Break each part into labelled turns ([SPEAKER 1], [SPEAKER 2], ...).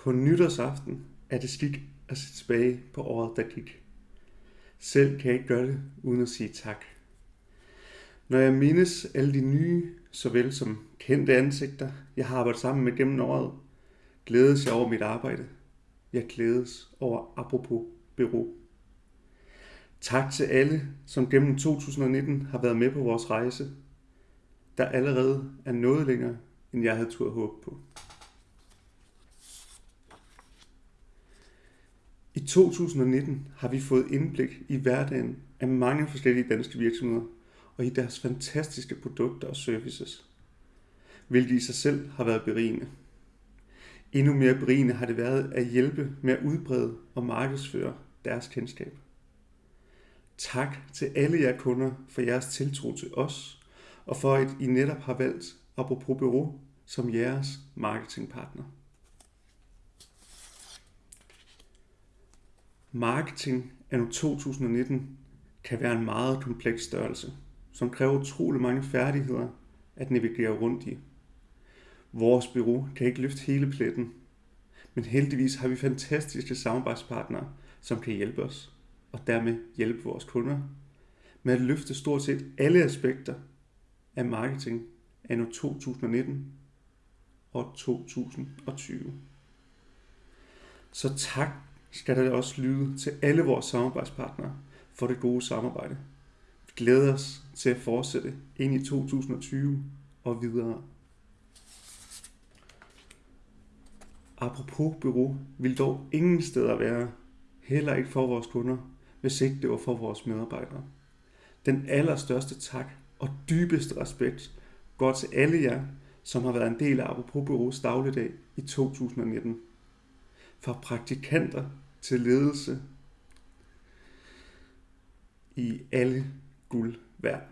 [SPEAKER 1] På nytårsaften er det skik at se tilbage på året, der gik. Selv kan jeg ikke gøre det uden at sige tak. Når jeg mindes alle de nye, såvel som kendte ansigter, jeg har arbejdet sammen med gennem året, glædes jeg over mit arbejde. Jeg glædes over apropos bureau. Tak til alle, som gennem 2019 har været med på vores rejse, der allerede er noget længere, end jeg havde tur håbe på. 2019 har vi fået indblik i hverdagen af mange forskellige danske virksomheder og i deres fantastiske produkter og services, hvilket i sig selv har været berigende. Endnu mere berigende har det været at hjælpe med at udbrede og markedsføre deres kendskab. Tak til alle jer kunder for jeres tiltro til os, og for at I netop har valgt Apropos Bureau som jeres marketingpartner. Marketing anno 2019 kan være en meget kompleks størrelse, som kræver utrolig mange færdigheder at navigere rundt i. Vores bureau kan ikke løfte hele pletten, men heldigvis har vi fantastiske samarbejdspartnere, som kan hjælpe os, og dermed hjælpe vores kunder med at løfte stort set alle aspekter af marketing anno 2019 og 2020. Så tak skal der også lyde til alle vores samarbejdspartnere for det gode samarbejde. Vi glæder os til at fortsætte ind i 2020 og videre. Apropos bureau vil dog ingen steder være, heller ikke for vores kunder, hvis ikke det var for vores medarbejdere. Den allerstørste tak og dybeste respekt går til alle jer, som har været en del af Apropos Bureaus dagligdag i 2019. Fra praktikanter til ledelse i alle guld værd.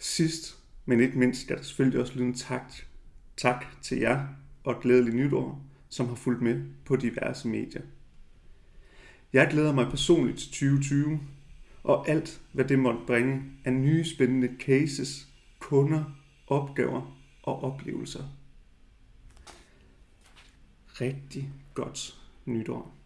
[SPEAKER 1] Sidst, men ikke mindst, skal der selvfølgelig også lyde en tak, tak til jer og glædelig nytår, som har fulgt med på diverse medier. Jeg glæder mig personligt til 2020, og alt, hvad det måtte bringe af nye spændende cases, kunder, opgaver og oplevelser. Rigtig godt nytår.